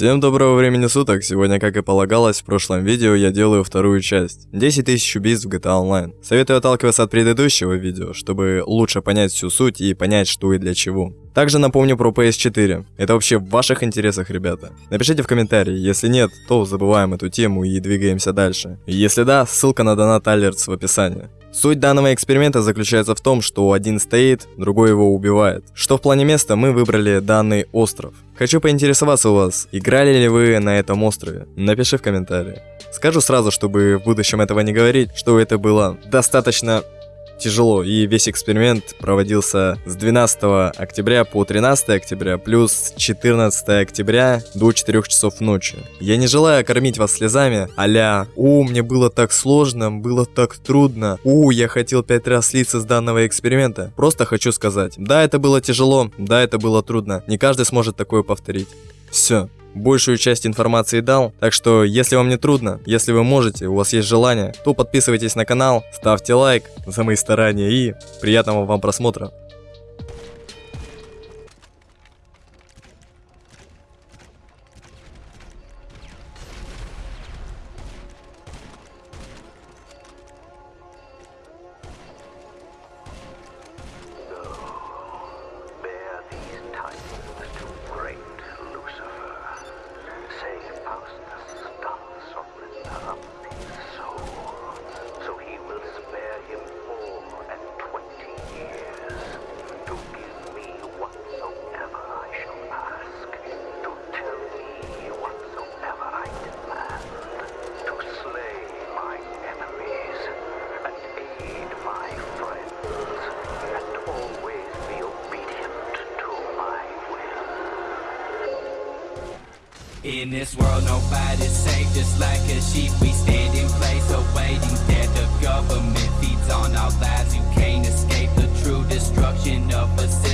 Всем доброго времени суток, сегодня, как и полагалось, в прошлом видео я делаю вторую часть. 10 тысяч убийств в GTA Online. Советую отталкиваться от предыдущего видео, чтобы лучше понять всю суть и понять, что и для чего. Также напомню про PS4. Это вообще в ваших интересах, ребята. Напишите в комментарии, если нет, то забываем эту тему и двигаемся дальше. Если да, ссылка на донат Алертс в описании. Суть данного эксперимента заключается в том, что один стоит, другой его убивает. Что в плане места мы выбрали данный остров. Хочу поинтересоваться у вас, играли ли вы на этом острове? Напиши в комментарии. Скажу сразу, чтобы в будущем этого не говорить, что это было достаточно тяжело, и весь эксперимент проводился с 12 октября по 13 октября, плюс 14 октября до 4 часов ночи. Я не желаю кормить вас слезами, аля «О, мне было так сложно, было так трудно, о, я хотел 5 раз слиться с данного эксперимента». Просто хочу сказать, да, это было тяжело, да, это было трудно, не каждый сможет такое повторить. Все, большую часть информации дал, так что если вам не трудно, если вы можете, у вас есть желание, то подписывайтесь на канал, ставьте лайк за мои старания и приятного вам просмотра. In this world, nobody's safe. Just like a sheep, we stand in place, awaiting death. The government feeds on our lives. You can't escape the true destruction of a system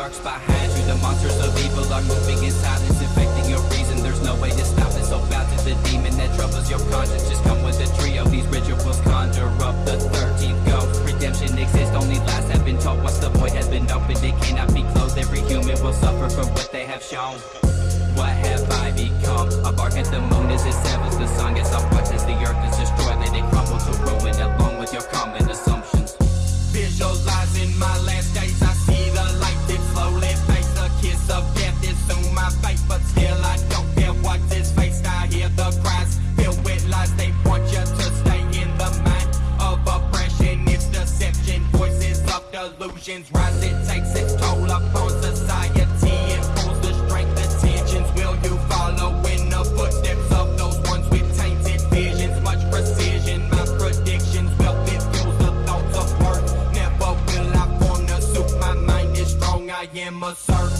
lurks behind you. The monsters of evil are moving in silence, infecting your reason. There's no way to stop it. So bow to the demon that troubles your conscience. Just come with a trio. These rituals conjure up the 13th ghost. Redemption exists. Only lies have been told. Once the void has been opened, it cannot be closed. Every human will suffer for what they have shown. What have I become? A bark at the moon as it severs the sun. Gets off watch as the earth is destroyed. Let it crumble to ruin delusions rise. It takes its toll upon society pulls the strength, the tensions. Will you follow in the footsteps of those ones with tainted visions? Much precision, my predictions. Wealth it fuels the thoughts of worth. Never will I form to suit. My mind is strong. I am a serf